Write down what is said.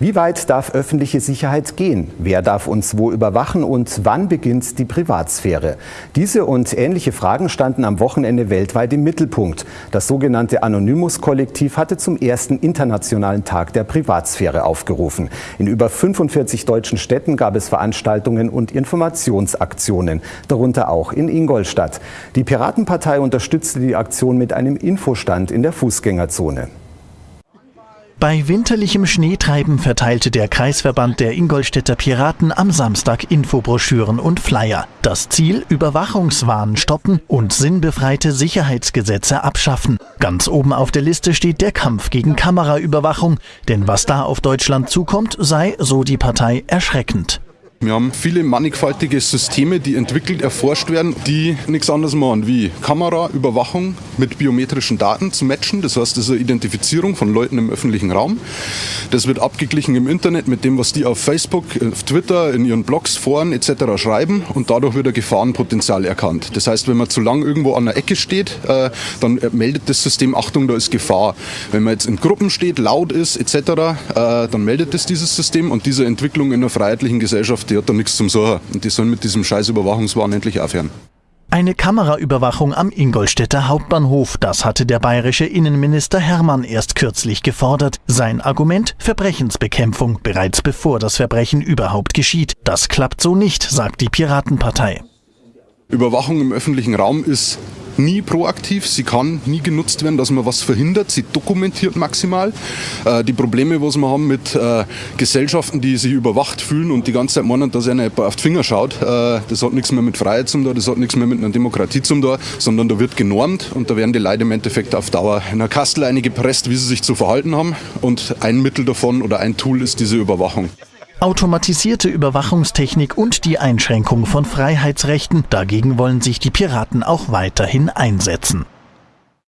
Wie weit darf öffentliche Sicherheit gehen? Wer darf uns wo überwachen und wann beginnt die Privatsphäre? Diese und ähnliche Fragen standen am Wochenende weltweit im Mittelpunkt. Das sogenannte Anonymous-Kollektiv hatte zum ersten internationalen Tag der Privatsphäre aufgerufen. In über 45 deutschen Städten gab es Veranstaltungen und Informationsaktionen, darunter auch in Ingolstadt. Die Piratenpartei unterstützte die Aktion mit einem Infostand in der Fußgängerzone. Bei winterlichem Schneetreiben verteilte der Kreisverband der Ingolstädter Piraten am Samstag Infobroschüren und Flyer. Das Ziel Überwachungswahn stoppen und sinnbefreite Sicherheitsgesetze abschaffen. Ganz oben auf der Liste steht der Kampf gegen Kameraüberwachung, denn was da auf Deutschland zukommt, sei, so die Partei, erschreckend. Wir haben viele mannigfaltige Systeme, die entwickelt, erforscht werden, die nichts anderes machen wie Kameraüberwachung mit biometrischen Daten zu matchen. Das heißt, das ist eine Identifizierung von Leuten im öffentlichen Raum. Das wird abgeglichen im Internet mit dem, was die auf Facebook, auf Twitter, in ihren Blogs, Foren etc. schreiben und dadurch wird ein Gefahrenpotenzial erkannt. Das heißt, wenn man zu lang irgendwo an der Ecke steht, äh, dann meldet das System, Achtung, da ist Gefahr. Wenn man jetzt in Gruppen steht, laut ist etc., äh, dann meldet es dieses System und diese Entwicklung in einer freiheitlichen Gesellschaft die hat da nichts zum Sorgen. Und die sollen mit diesem scheiß Überwachungswahn endlich aufhören. Eine Kameraüberwachung am Ingolstädter Hauptbahnhof, das hatte der bayerische Innenminister Hermann erst kürzlich gefordert. Sein Argument Verbrechensbekämpfung, bereits bevor das Verbrechen überhaupt geschieht. Das klappt so nicht, sagt die Piratenpartei. Überwachung im öffentlichen Raum ist nie proaktiv, sie kann nie genutzt werden, dass man was verhindert, sie dokumentiert maximal. Äh, die Probleme, was wir haben mit äh, Gesellschaften, die sich überwacht fühlen und die ganze Zeit meinen, dass einer auf die Finger schaut, äh, das hat nichts mehr mit Freiheit zum da, das hat nichts mehr mit einer Demokratie zum da, sondern da wird genormt und da werden die Leute im Endeffekt auf Dauer in einer Kastel einige gepresst, wie sie sich zu verhalten haben und ein Mittel davon oder ein Tool ist diese Überwachung. Automatisierte Überwachungstechnik und die Einschränkung von Freiheitsrechten, dagegen wollen sich die Piraten auch weiterhin einsetzen.